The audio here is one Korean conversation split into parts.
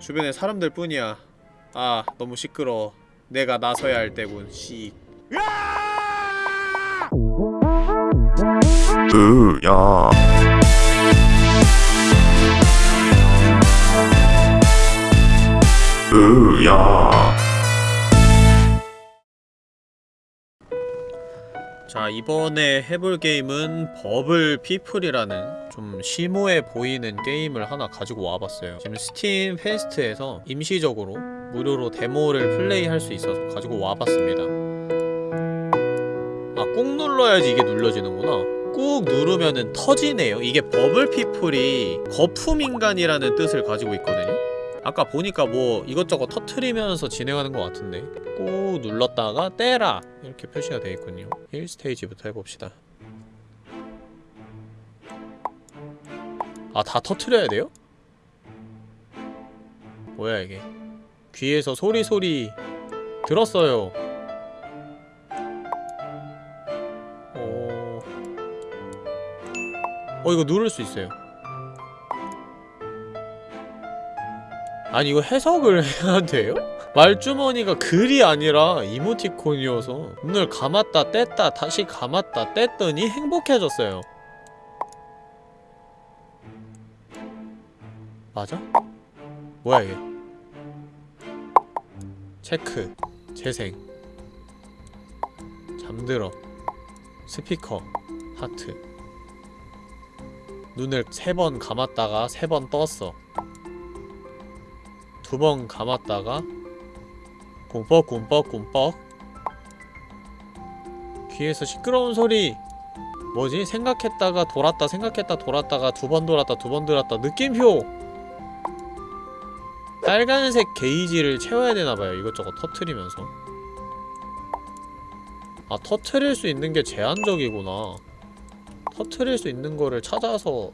주변에 사람들 뿐이야. 아 너무 시끄러워. 내가 나서야 할 때군. 씩 으야. 으야. 자 이번에 해볼 게임은 버블 피플이라는 좀 심오해 보이는 게임을 하나 가지고 와봤어요. 지금 스팀 페스트에서 임시적으로 무료로 데모를 플레이할 수 있어서 가지고 와봤습니다. 아 꾹 눌러야지 이게 눌러지는구나. 꾹 누르면은 터지네요. 이게 버블 피플이 거품인간이라는 뜻을 가지고 있거든요. 아까 보니까 뭐 이것저것 터트리면서 진행하는 것 같은데. 꾹 눌렀다가 떼라! 이렇게 표시가 되어 있군요. 1스테이지부터 해봅시다 아 다 터트려야 돼요? 뭐야 이게. 귀에서 소리 소리 들었어요. 어... 어 이거 누를 수 있어요. 아니 이거 해석을 해야 돼요? 말주머니가 글이 아니라 이모티콘이어서 눈을 감았다 뗐다 다시 감았다 뗐더니 행복해졌어요 맞아? 뭐야 이게? 체크. 재생. 잠들어. 스피커. 하트. 눈을 세 번 감았다가 세 번 떴어. 두 번 감았다가 꿈뻑 꿈뻑 꿈뻑. 귀에서 시끄러운 소리. 뭐지? 생각했다가 돌았다 생각했다 돌았다가 두 번 돌았다 두 번 돌았다. 느낌표 빨간색 게이지를 채워야 되나봐요. 이것저것 터트리면서. 아 터트릴 수 있는 게 제한적이구나. 터트릴 수 있는 거를 찾아서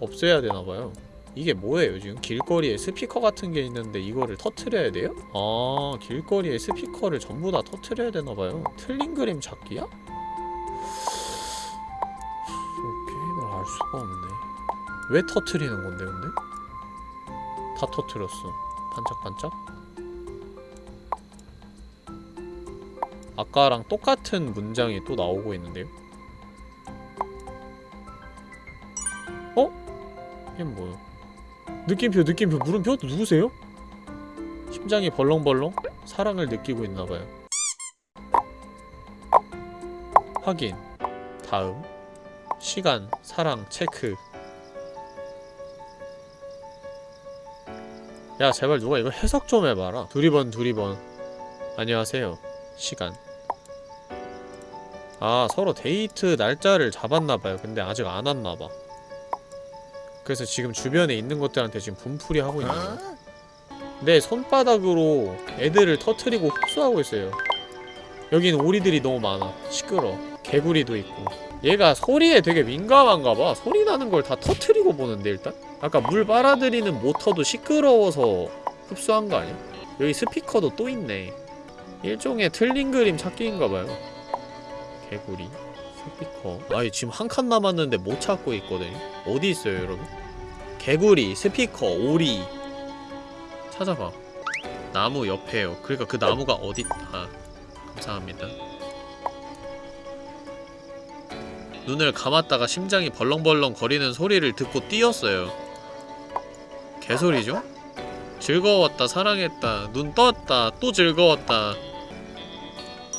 없애야 되나봐요. 이게 뭐예요 지금? 길거리에 스피커 같은 게 있는데 이거를 터트려야 돼요? 아 길거리에 스피커를 전부 다 터트려야 되나봐요. 틀린 그림 찾기야? 게임을 알 수가 없네. 왜 터트리는 건데 근데? 다 터트렸어 반짝반짝 아까랑 똑같은 문장이 또 나오고 있는데요 어? 이게 뭐야 느낌표 느낌표 물음표? 누구세요? 심장이 벌렁벌렁? 사랑을 느끼고 있나봐요 확인 다음 시간 사랑 체크 야 제발 누가 이거 해석 좀 해봐라. 두리번 두리번. 안녕하세요. 시간. 아 서로 데이트 날짜를 잡았나봐요. 근데 아직 안 왔나봐. 그래서 지금 주변에 있는 것들한테 지금 분풀이 하고 있는 거야 내 손바닥으로 애들을 터트리고 흡수하고 있어요. 여기는 오리들이 너무 많아. 시끄러. 개구리도 있고 얘가 소리에 되게 민감한가봐. 소리 나는 걸 다 터트리고 보는데 일단? 아까 물 빨아들이는 모터도 시끄러워서 흡수한 거 아니야? 여기 스피커도 또 있네. 일종의 틀린 그림 찾기인가봐요. 개구리 스피커. 아니 지금 한 칸 남았는데 못 찾고 있거든요 어디 있어요 여러분? 개구리, 스피커, 오리. 찾아봐. 나무 옆에요. 그러니까 그 나무가 어디.. 아 감사합니다 눈을 감았다가 심장이 벌렁벌렁 거리는 소리를 듣고 뛰었어요. 개소리죠? 즐거웠다 사랑했다 눈 떴다 또 즐거웠다.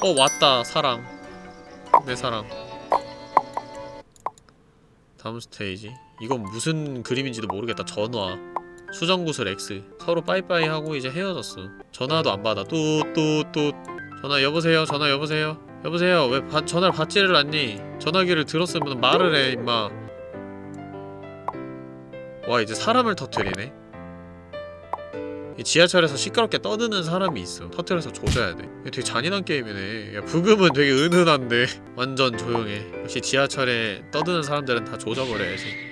어 왔다 사랑. 내 사랑. 다음 스테이지. 이건 무슨 그림인지도 모르겠다. 전화. 수정구슬 X. 서로 빠이빠이 하고 이제 헤어졌어. 전화도 안 받아. 뚜뚜뚜. 전화 여보세요? 전화 여보세요? 여보세요? 왜 바, 전화를 받지를 않니 전화기를 들었으면 말을 해 임마. 와 이제 사람을 터트리네. 이 지하철에서 시끄럽게 떠드는 사람이 있어. 터트려서 조져야 돼. 되게 잔인한 게임이네. 야, 부금은 되게 은은한데. 완전 조용해. 역시 지하철에 떠드는 사람들은 다 조져버려야지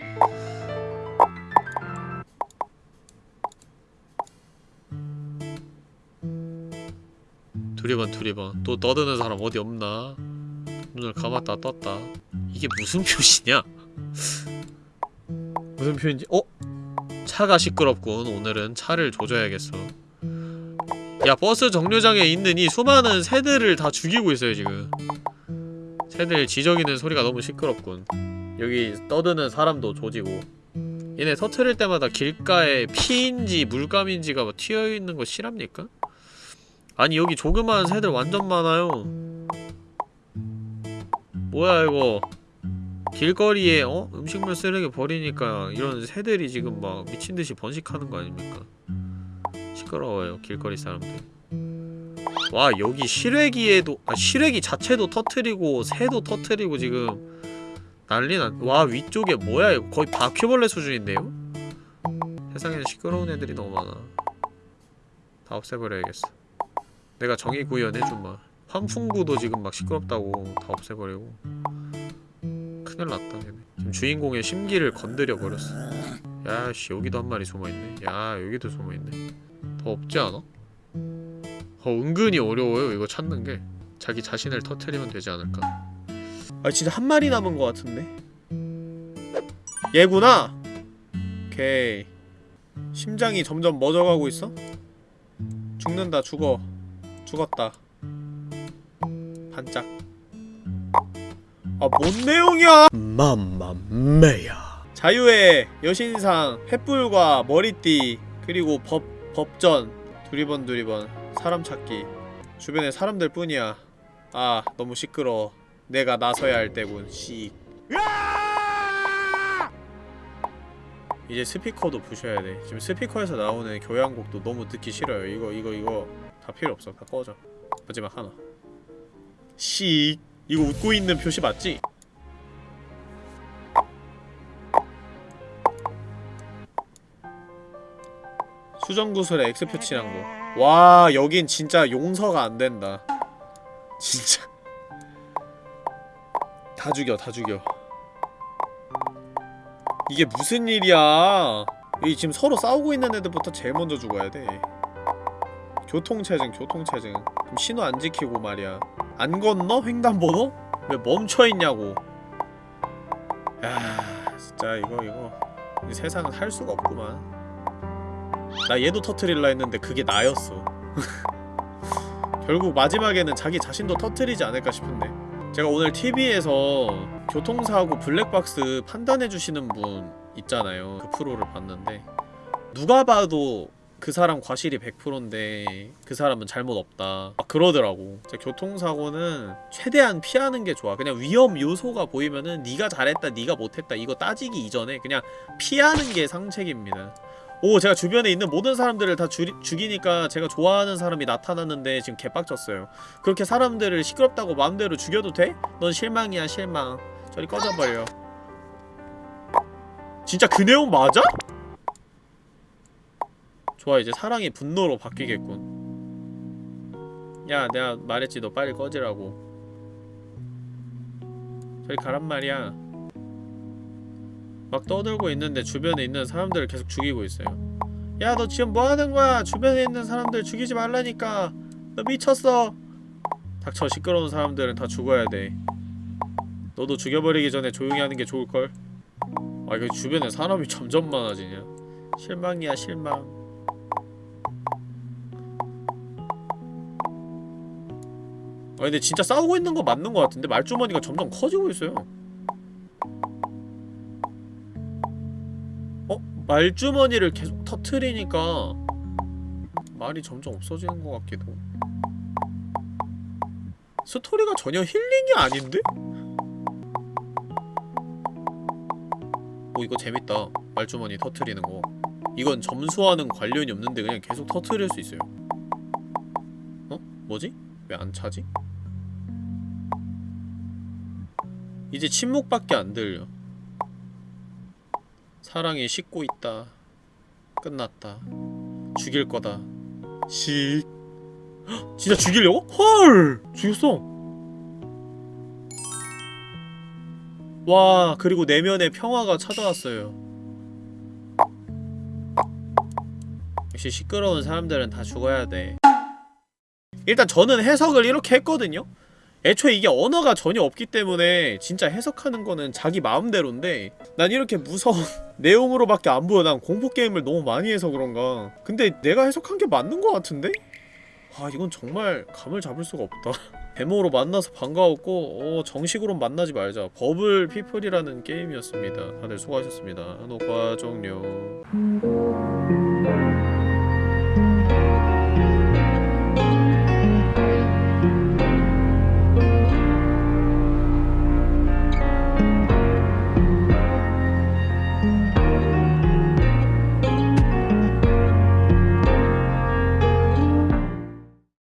두리번 두리번. 또 떠드는 사람 어디 없나 눈을 감았다 떴다. 이게 무슨 표시냐? 무슨 표인지 어? 차가 시끄럽군. 오늘은 차를 조져야겠어. 야 버스 정류장에 있는 이 수많은 새들을 다 죽이고 있어요 지금. 새들 지저귀는 소리가 너무 시끄럽군. 여기 떠드는 사람도 조지고. 얘네 터트릴 때마다 길가에 피인지 물감인지가 막 튀어있는 거 실합니까? 아니 여기 조그마한 새들 완전 많아요 뭐야 이거 길거리에 어? 음식물 쓰레기 버리니까 이런 새들이 지금 막 미친듯이 번식하는 거 아닙니까? 시끄러워요 길거리 사람들 와 여기 실외기에도 아 실외기 자체도 터트리고 새도 터트리고 지금 난리 난 와 위쪽에 뭐야 이거 거의 바퀴벌레 수준인데요? 세상에는 시끄러운 애들이 너무 많아 다 없애버려야겠어 내가 정의 구현해준마 환풍구도 지금 막 시끄럽다고 다 없애버리고. 큰일 났다 얘네. 지금 주인공의 심기를 건드려 버렸어. 야씨 여기도 한 마리 숨어있네. 야 여기도 숨어있네. 더 없지 않아? 어 은근히 어려워요 이거 찾는 게. 자기 자신을 터트리면 되지 않을까? 아 진짜 한 마리 남은 것 같은데? 얘구나! 오케이. 심장이 점점 멎어가고 있어? 죽는다 죽어. 죽었다 반짝. 아 뭔 내용이야? 맘마메야. 자유의 여신상 횃불과 머리띠 그리고 법 법전 두리번 두리번 사람 찾기. 주변에 사람들 뿐이야. 아 너무 시끄러워. 내가 나서야 할 때군. 씩 이제 스피커도 부셔야 돼. 지금 스피커에서 나오는 교향곡도 너무 듣기 싫어요. 이거 이거 이거. 다 필요 없어. 다 꺼져. 마지막 하나 씩 이거 웃고 있는 표시 맞지? 수정구슬에 X표 칠한 거. 와, 여긴 진짜 용서가 안 된다. 진짜. 다 죽여, 다 죽여. 이게 무슨 일이야? 이 지금 서로 싸우고 있는 애들부터 제일 먼저 죽어야 돼. 교통체증, 교통체증. 신호 안 지키고 말이야. 안 건너? 횡단번호? 왜 멈춰있냐고. 야, 진짜 이거 이거. 이 세상은 할 수가 없구만. 나 얘도 터트릴라 했는데 그게 나였어 결국 마지막에는 자기 자신도 터트리지 않을까 싶은데 제가 오늘 TV에서 교통사고 블랙박스 판단해주시는 분 있잖아요 그 프로를 봤는데 누가 봐도 그 사람 과실이 100%인데 그 사람은 잘못 없다. 막 그러더라고. 교통사고는 최대한 피하는 게 좋아. 그냥 위험 요소가 보이면은 네가 잘했다 네가 못했다 이거 따지기 이전에 그냥 피하는 게 상책입니다. 오 제가 주변에 있는 모든 사람들을 다 주, 죽이니까 제가 좋아하는 사람이 나타났는데 지금 개빡쳤어요. 그렇게 사람들을 시끄럽다고 마음대로 죽여도 돼? 넌 실망이야 실망. 저리 꺼져버려. 진짜 그 내용 맞아? 좋아 이제 사랑이 분노로 바뀌겠군. 야 내가 말했지 너 빨리 꺼지라고. 저리 가란 말이야. 막 떠들고 있는데 주변에 있는 사람들을 계속 죽이고 있어요. 야 너 지금 뭐하는 거야? 주변에 있는 사람들 죽이지 말라니까. 너 미쳤어. 닥쳐 시끄러운 사람들은 다 죽어야 돼. 너도 죽여버리기 전에 조용히 하는 게 좋을걸? 아 이거 주변에 사람이 점점 많아지냐? 실망이야 실망 아 근데 진짜 싸우고 있는 거 맞는 거 같은데 말주머니가 점점 커지고 있어요 말주머니를 계속 터트리니까 말이 점점 없어지는 것 같기도 스토리가 전혀 힐링이 아닌데? 오 이거 재밌다 말주머니 터트리는 거 이건 점수와는 관련이 없는데 그냥 계속 터트릴 수 있어요 어? 뭐지? 왜 안 차지? 이제 침묵밖에 안 들려 사랑이 식고 있다. 끝났다. 죽일 거다. 식. 헉, 진짜 죽이려고? 헐! 죽였어. 와, 그리고 내면의 평화가 찾아왔어요. 역시 시끄러운 사람들은 다 죽어야 돼. 일단 저는 해석을 이렇게 했거든요? 애초에 이게 언어가 전혀 없기 때문에 진짜 해석하는 거는 자기 마음대로인데 난 이렇게 무서운 내용으로밖에 안 보여. 난 공포게임을 너무 많이 해서 그런가. 근데 내가 해석한 게 맞는 거 같은데? 아 이건 정말 감을 잡을 수가 없다. 데모로 만나서 반가웠고 어, 정식으로 만나지 말자. 버블 피플이라는 게임이었습니다. 다들 수고하셨습니다. 녹화 종료